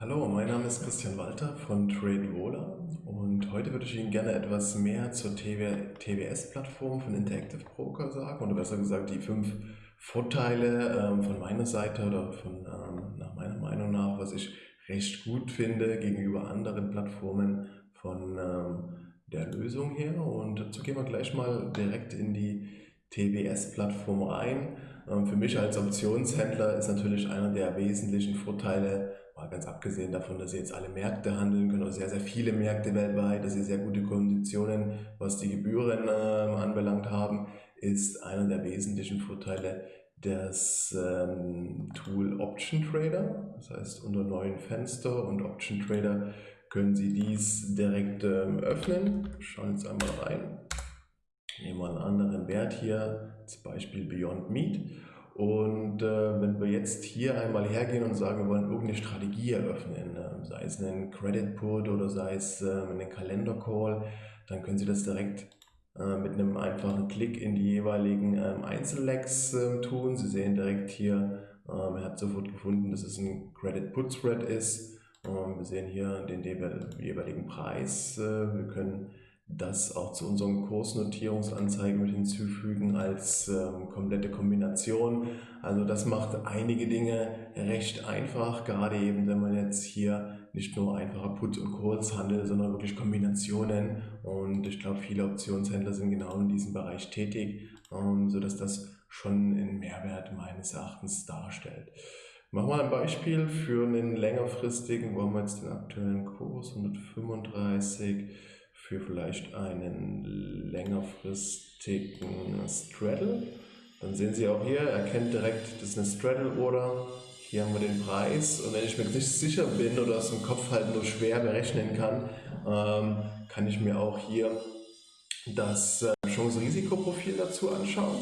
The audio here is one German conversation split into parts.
Hallo, mein Name ist Christian Walter von TradeVola und heute würde ich Ihnen gerne etwas mehr zur TWS-Plattform von Interactive Broker sagen oder besser gesagt die fünf Vorteile ähm, von meiner Seite oder von ähm, nach meiner Meinung nach, was ich recht gut finde gegenüber anderen Plattformen von ähm, der Lösung her und dazu gehen wir gleich mal direkt in die TWS-Plattform rein. Für mich als Optionshändler ist natürlich einer der wesentlichen Vorteile, mal ganz abgesehen davon, dass Sie jetzt alle Märkte handeln können, oder sehr, sehr viele Märkte weltweit, dass Sie sehr gute Konditionen, was die Gebühren äh, anbelangt haben, ist einer der wesentlichen Vorteile das ähm, Tool Option Trader. Das heißt, unter neuen Fenster und Option Trader können Sie dies direkt ähm, öffnen. Schauen jetzt einmal rein. Nehmen wir einen anderen Wert hier, zum Beispiel Beyond Meat. Und äh, wenn wir jetzt hier einmal hergehen und sagen, wir wollen irgendeine Strategie eröffnen, äh, sei es einen Credit Put oder sei es äh, einen Kalender Call, dann können Sie das direkt äh, mit einem einfachen Klick in die jeweiligen ähm, Einzellegs ähm, tun. Sie sehen direkt hier, ähm, er hat sofort gefunden, dass es ein Credit Put Spread ist. wir sehen hier den jeweiligen Preis. Äh, wir können das auch zu unseren Kursnotierungsanzeigen mit hinzufügen als ähm, komplette Kombination. Also das macht einige Dinge recht einfach, gerade eben wenn man jetzt hier nicht nur einfache Put und Calls handelt, sondern wirklich Kombinationen und ich glaube viele Optionshändler sind genau in diesem Bereich tätig, ähm, sodass das schon einen Mehrwert meines Erachtens darstellt. Machen wir ein Beispiel für einen längerfristigen, wo haben wir jetzt den aktuellen Kurs 135 für vielleicht einen längerfristigen Straddle. Dann sehen Sie auch hier, er kennt direkt, das ist eine Straddle Order. Hier haben wir den Preis und wenn ich mir nicht sicher bin oder es im Kopf halt nur schwer berechnen kann, ähm, kann ich mir auch hier das äh, Chance-Risikoprofil dazu anschauen.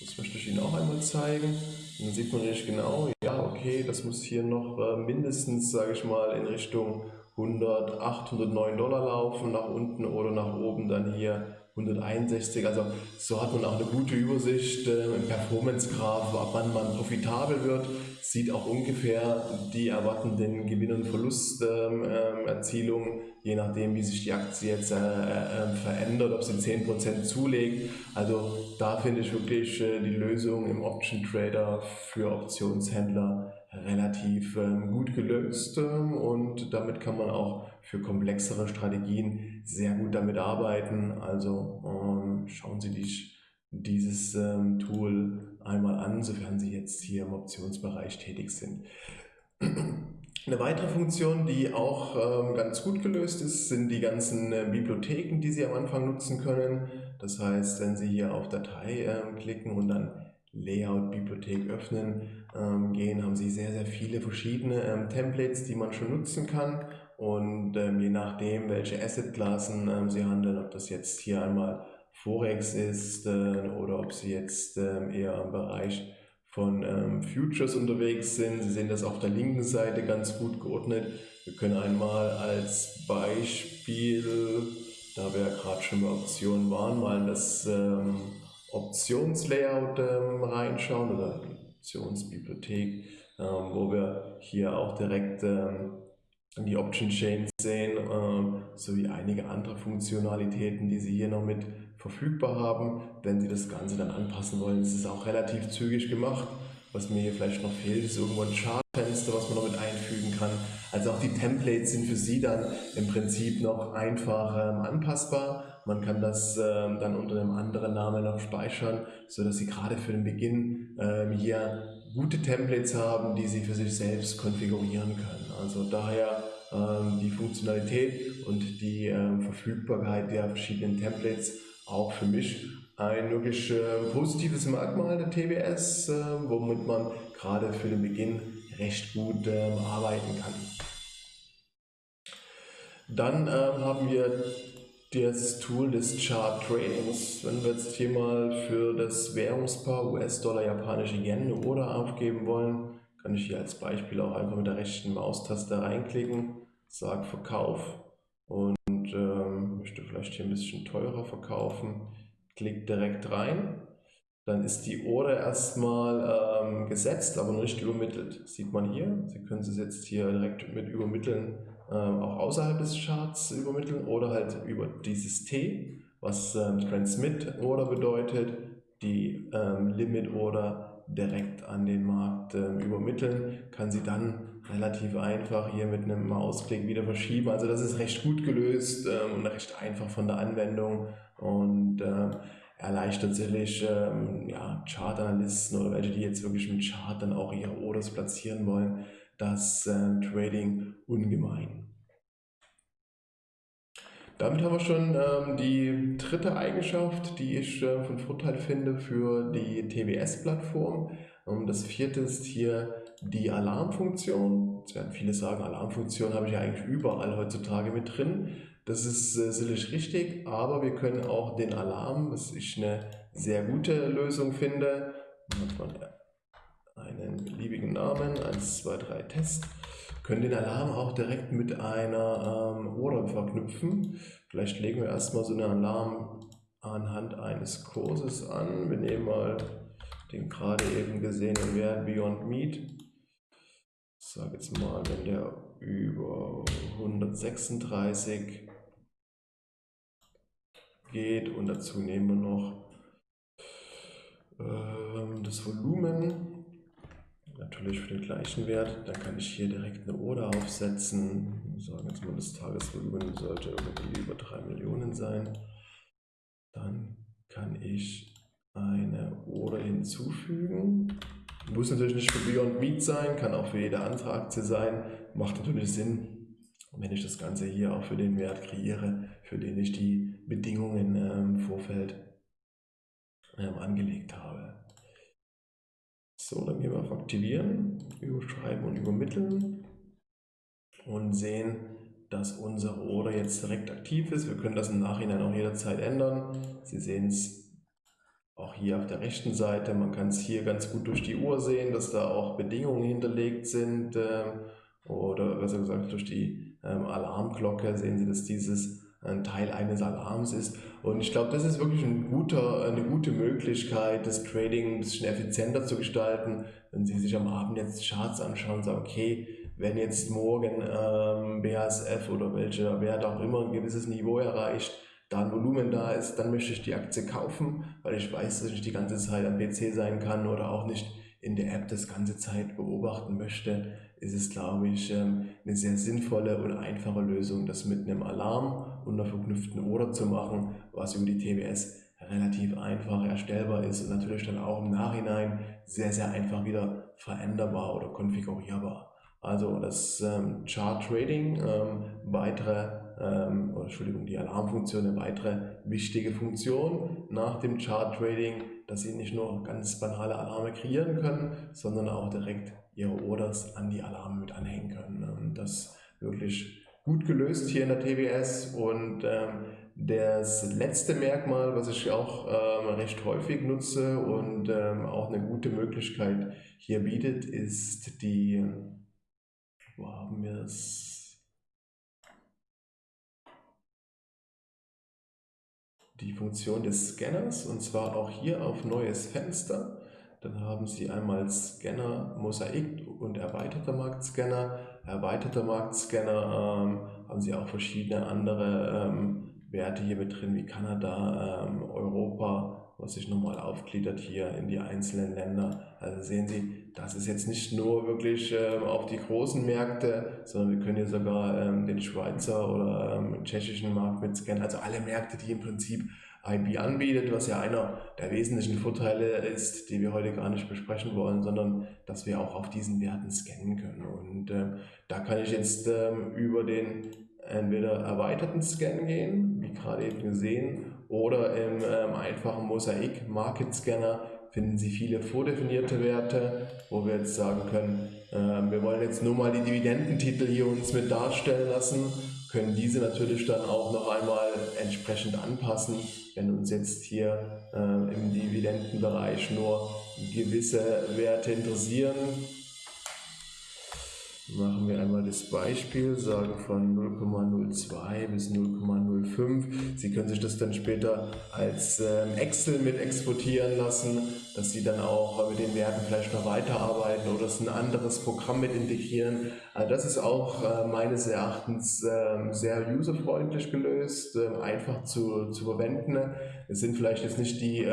Das möchte ich Ihnen auch einmal zeigen. Und dann sieht man nämlich genau, ja okay, das muss hier noch äh, mindestens, sage ich mal, in Richtung 100, 809 Dollar laufen nach unten oder nach oben dann hier 161. Also so hat man auch eine gute Übersicht äh, im Performance-Graph, ab wann man profitabel wird, sieht auch ungefähr die erwartenden Gewinn- und Verlusterzielungen, ähm, je nachdem wie sich die Aktie jetzt äh, äh, verändert, ob sie 10% zulegt. Also da finde ich wirklich äh, die Lösung im Option Trader für Optionshändler relativ ähm, gut gelöst ähm, und damit kann man auch für komplexere Strategien sehr gut damit arbeiten. Also ähm, schauen Sie sich dieses Tool einmal an, sofern Sie jetzt hier im Optionsbereich tätig sind. Eine weitere Funktion, die auch ganz gut gelöst ist, sind die ganzen äh, Bibliotheken, die Sie am Anfang nutzen können. Das heißt, wenn Sie hier auf Datei klicken und dann Layout-Bibliothek öffnen ähm, gehen, haben Sie sehr, sehr viele verschiedene ähm, Templates, die man schon nutzen kann. Und ähm, je nachdem, welche Asset-Klassen ähm, Sie handeln, ob das jetzt hier einmal Forex ist äh, oder ob Sie jetzt ähm, eher im Bereich von ähm, Futures unterwegs sind. Sie sehen das auf der linken Seite ganz gut geordnet. Wir können einmal als Beispiel, da wir ja gerade schon bei Optionen waren, mal das Optionslayout ähm, reinschauen oder Optionsbibliothek, ähm, wo wir hier auch direkt ähm, die Option Chains sehen, ähm, sowie einige andere Funktionalitäten, die Sie hier noch mit verfügbar haben. Wenn Sie das Ganze dann anpassen wollen, ist es auch relativ zügig gemacht. Was mir hier vielleicht noch fehlt, ist irgendwo ein Chartfenster, was man noch mit einfügen kann. Also auch die Templates sind für Sie dann im Prinzip noch einfach ähm, anpassbar. Man kann das ähm, dann unter einem anderen Namen noch speichern, sodass Sie gerade für den Beginn ähm, hier gute Templates haben, die Sie für sich selbst konfigurieren können. Also daher ähm, die Funktionalität und die ähm, Verfügbarkeit der verschiedenen Templates auch für mich ein wirklich äh, positives Merkmal der TWS, äh, womit man gerade für den Beginn recht gut äh, arbeiten kann. Dann ähm, haben wir das Tool des Chart Tradings. Wenn wir jetzt hier mal für das Währungspaar US-Dollar, japanische Yen Order aufgeben wollen, kann ich hier als Beispiel auch einfach mit der rechten Maustaste reinklicken, sage Verkauf und ähm, möchte vielleicht hier ein bisschen teurer verkaufen, klick direkt rein. dann ist die Order erstmal ähm, gesetzt, aber nicht übermittelt. Das sieht man hier. Sie können es jetzt hier direkt mit übermitteln, ähm, auch außerhalb des Charts übermitteln oder halt über dieses T, was ähm, Transmit Order bedeutet, die ähm, Limit Order direkt an den Markt ähm, übermitteln, kann sie dann relativ einfach hier mit einem Mausklick wieder verschieben. Also das ist recht gut gelöst ähm, und recht einfach von der Anwendung und ähm, erleichtert sicherlich ähm, ja, Chart-Analysten oder welche, die jetzt wirklich mit Chart dann auch ihre Orders platzieren wollen, das äh, Trading ungemein. Damit haben wir schon ähm, die dritte Eigenschaft, die ich äh, von Vorteil finde für die TWS-Plattform. Ähm, das vierte ist hier die Alarmfunktion. Jetzt werden viele sagen, Alarmfunktion habe ich ja eigentlich überall heutzutage mit drin. Das ist äh, sicherlich richtig, aber wir können auch den Alarm, was ich eine sehr gute Lösung finde, einen beliebigen Namen, 1, 2, 3 Test, können den Alarm auch direkt mit einer ähm, Order verknüpfen. Vielleicht legen wir erstmal so einen Alarm anhand eines Kurses an. Wir nehmen mal den gerade eben gesehenen Wert Beyond Meat. Ich sage jetzt mal, wenn der über 136 geht und dazu nehmen wir noch äh, das Volumen, natürlich für den gleichen Wert, dann kann ich hier direkt eine Order aufsetzen, sagen jetzt mal das Tagesvolumen sollte irgendwie über 3 Millionen sein, dann kann ich eine Order hinzufügen, muss natürlich nicht für Beyond Meat sein, kann auch für jede andere Aktie sein, macht natürlich Sinn, wenn ich das Ganze hier auch für den Wert kreiere, für den ich die Bedingungen ähm, im Vorfeld ähm, angelegt habe. So, dann gehen wir auf Aktivieren, Überschreiben und Übermitteln und sehen, dass unsere Order jetzt direkt aktiv ist. Wir können das im Nachhinein auch jederzeit ändern. Sie sehen es auch hier auf der rechten Seite. Man kann es hier ganz gut durch die Uhr sehen, dass da auch Bedingungen hinterlegt sind. Ähm, oder besser gesagt durch die ähm, Alarmglocke sehen Sie, dass dieses ein Teil eines Alarms ist. Und ich glaube, das ist wirklich ein guter, eine gute Möglichkeit, das Trading ein bisschen effizienter zu gestalten. Wenn Sie sich am Abend jetzt Charts anschauen und sagen, okay, wenn jetzt morgen ähm, BASF oder welcher Wert auch immer ein gewisses Niveau erreicht, da ein Volumen da ist, dann möchte ich die Aktie kaufen, weil ich weiß, dass ich nicht die ganze Zeit am PC sein kann oder auch nicht in der App das ganze Zeit beobachten möchte, ist es, glaube ich, ähm, eine sehr sinnvolle und einfache Lösung, das mit einem Alarm und einer verknüpften Order zu machen, was über die TWS relativ einfach erstellbar ist und natürlich dann auch im Nachhinein sehr, sehr einfach wieder veränderbar oder konfigurierbar. Also das ähm, Chart Trading, ähm, weitere, ähm, Entschuldigung, die Alarmfunktion, eine weitere wichtige Funktion nach dem Chart Trading dass sie nicht nur ganz banale Alarme kreieren können, sondern auch direkt ihre Orders an die Alarme mit anhängen können. Und das wirklich gut gelöst hier in der TWS und ähm, das letzte Merkmal, was ich auch ähm, recht häufig nutze und ähm, auch eine gute Möglichkeit hier bietet, ist die, wo haben wir es? Die Funktion des Scanners und zwar auch hier auf Neues Fenster. Dann haben Sie einmal Scanner Mosaik und erweiterter Marktscanner. Erweiterter Marktscanner ähm, haben Sie auch verschiedene andere ähm, Werte hier mit drin, wie Kanada, ähm, Europa, was sich nochmal aufgliedert hier in die einzelnen Länder. Also sehen Sie, das ist jetzt nicht nur wirklich ähm, auf die großen Märkte, sondern wir können hier sogar ähm, den Schweizer oder ähm, tschechischen Markt mit scannen. Also alle Märkte, die im Prinzip IB anbietet, was ja einer der wesentlichen Vorteile ist, die wir heute gar nicht besprechen wollen, sondern dass wir auch auf diesen Werten scannen können. Und ähm, da kann ich jetzt ähm, über den entweder erweiterten Scan gehen, wie gerade eben gesehen, oder im ähm, einfachen Mosaik Market Scanner finden Sie viele vordefinierte Werte, wo wir jetzt sagen können, äh, wir wollen jetzt nur mal die Dividendentitel hier uns mit darstellen lassen, können diese natürlich dann auch noch einmal entsprechend anpassen, wenn uns jetzt hier äh, im Dividendenbereich nur gewisse Werte interessieren machen wir einmal das Beispiel, sage von 0,02 bis 0,05. Sie können sich das dann später als ähm, Excel mit exportieren lassen, dass Sie dann auch mit den Werten vielleicht noch weiterarbeiten oder es ein anderes Programm mit integrieren. Also das ist auch äh, meines Erachtens ähm, sehr userfreundlich gelöst, ähm, einfach zu, zu verwenden. Es sind vielleicht jetzt nicht die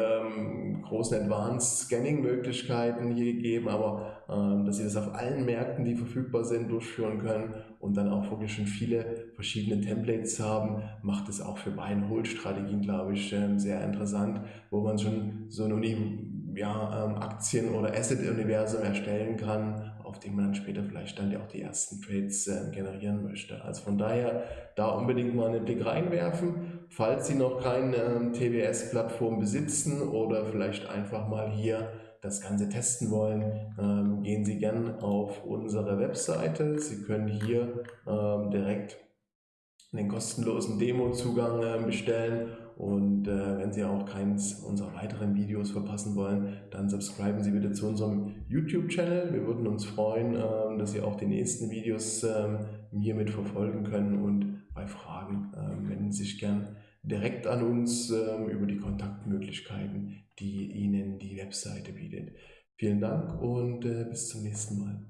großen Advanced Scanning Möglichkeiten hier gegeben, aber dass Sie das auf allen Märkten, die verfügbar sind, durchführen können und dann auch wirklich schon viele verschiedene Templates haben, macht es auch für Buy-and-Hold-Strategien, glaube ich, ähm, sehr interessant, wo man schon so ein ja, ähm, Aktien- oder Asset-Universum erstellen kann, auf dem man dann später vielleicht dann auch die ersten Trades äh, generieren möchte. Also von daher da unbedingt mal einen Blick reinwerfen, falls Sie noch keine ähm, TWS-Plattform besitzen oder vielleicht einfach mal hier das Ganze testen wollen, ähm, gehen Sie gern auf unsere Webseite. Sie können hier ähm, direkt einen kostenlosen Demo-Zugang äh, bestellen und äh, wenn Sie auch keins unserer weiteren Videos verpassen wollen, dann subscriben Sie bitte zu unserem YouTube-Channel. Wir würden uns freuen, äh, dass Sie auch die nächsten Videos ähm, hier mit verfolgen können und bei Fragen äh, wenden Sie sich gern direkt an uns ähm, über die Kontaktmöglichkeiten, die Ihnen die Webseite bietet. Vielen Dank und äh, bis zum nächsten Mal.